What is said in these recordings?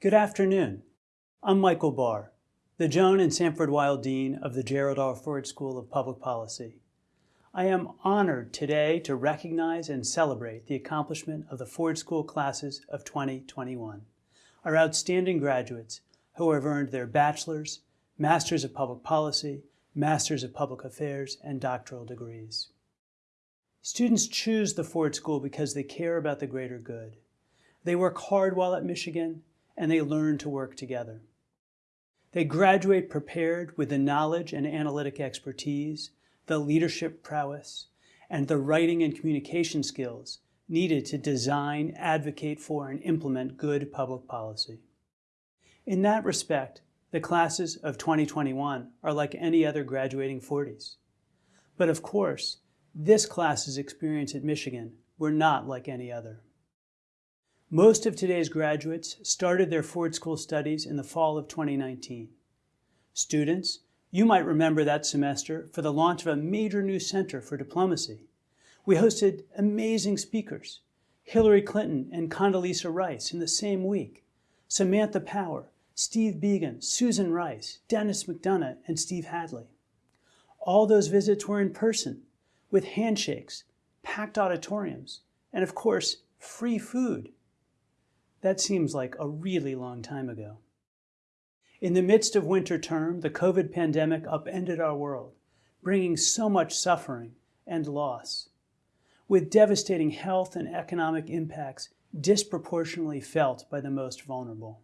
Good afternoon. I'm Michael Barr, the Joan and Sanford Weill Dean of the Gerald R. Ford School of Public Policy. I am honored today to recognize and celebrate the accomplishment of the Ford School classes of 2021, our outstanding graduates who have earned their bachelor's, master's of public policy, master's of public affairs, and doctoral degrees. Students choose the Ford School because they care about the greater good. They work hard while at Michigan and they learn to work together. They graduate prepared with the knowledge and analytic expertise, the leadership prowess, and the writing and communication skills needed to design, advocate for, and implement good public policy. In that respect, the classes of 2021 are like any other graduating Fordies. But of course, this class's experience at Michigan were not like any other. Most of today's graduates started their Ford School studies in the fall of 2019. Students, you might remember that semester for the launch of a major new center for diplomacy. We hosted amazing speakers, Hillary Clinton and Condoleezza Rice in the same week, Samantha Power, Steve Biegun, Susan Rice, Denis McDonough, and Steve Hadley. All those visits were in person, with handshakes, packed auditoriums, and of course, free food. That seems like a really long time ago. In the midst of winter term, the COVID pandemic upended our world, bringing so much suffering and loss, with devastating health and economic impacts disproportionately felt by the most vulnerable.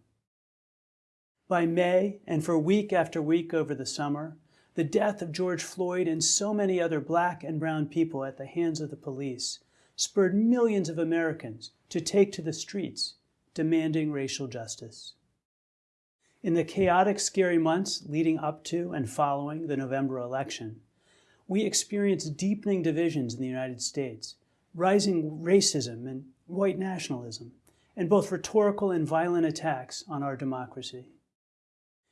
By May, and for week after week over the summer, the death of George Floyd and so many other black and brown people at the hands of the police spurred millions of Americans to take to the streets demanding racial justice. In the chaotic, scary months leading up to and following the November election, we experienced deepening divisions in the United States, rising racism and white nationalism, and both rhetorical and violent attacks on our democracy.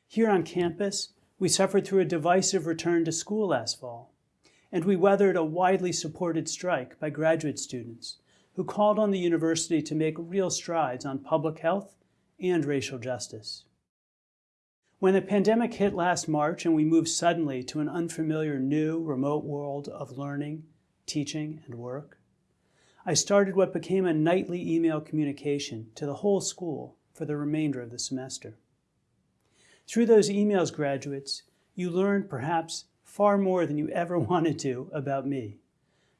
Here on campus, we suffered through a divisive return to school last fall, and we weathered a widely supported strike by graduate students who called on the university to make real strides on public health and racial justice. When the pandemic hit last March and we moved suddenly to an unfamiliar new remote world of learning, teaching, and work, I started what became a nightly email communication to the whole school for the remainder of the semester. Through those emails, graduates, you learned perhaps far more than you ever wanted to about me.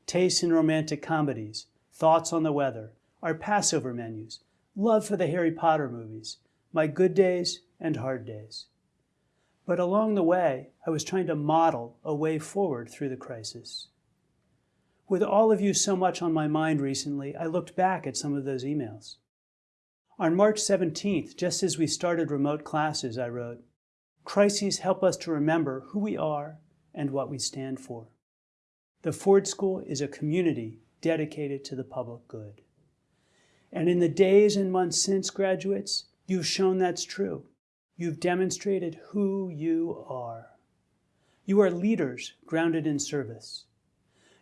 Tastes in romantic comedies, thoughts on the weather, our Passover menus, love for the Harry Potter movies, my good days and hard days. But along the way, I was trying to model a way forward through the crisis. With all of you so much on my mind recently, I looked back at some of those emails. On March 17th, just as we started remote classes, I wrote, Crises help us to remember who we are and what we stand for. The Ford School is a community dedicated to the public good. And in the days and months since, graduates, you've shown that's true. You've demonstrated who you are. You are leaders grounded in service.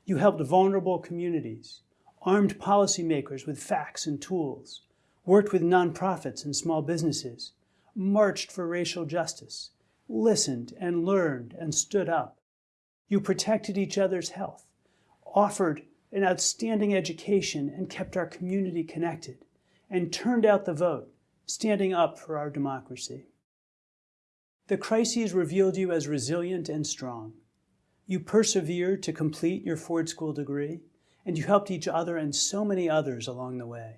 You helped vulnerable communities, armed policymakers with facts and tools, worked with nonprofits and small businesses, marched for racial justice, listened and learned and stood up. You protected each other's health, offered an outstanding education and kept our community connected, and turned out the vote, standing up for our democracy. The crises revealed you as resilient and strong. You persevered to complete your Ford School degree, and you helped each other and so many others along the way.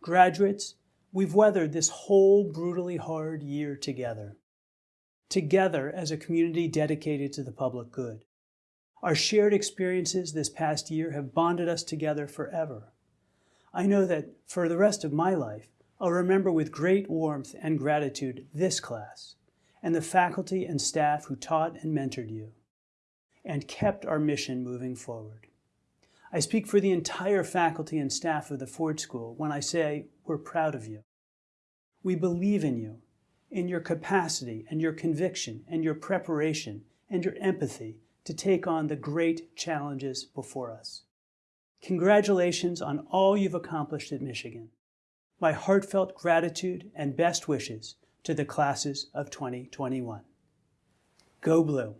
Graduates, we've weathered this whole brutally hard year together. Together as a community dedicated to the public good. Our shared experiences this past year have bonded us together forever. I know that for the rest of my life, I'll remember with great warmth and gratitude this class and the faculty and staff who taught and mentored you and kept our mission moving forward. I speak for the entire faculty and staff of the Ford School when I say we're proud of you. We believe in you, in your capacity and your conviction and your preparation and your empathy to take on the great challenges before us. Congratulations on all you've accomplished at Michigan. my heartfelt gratitude and best wishes to the classes of 2021. Go Blue!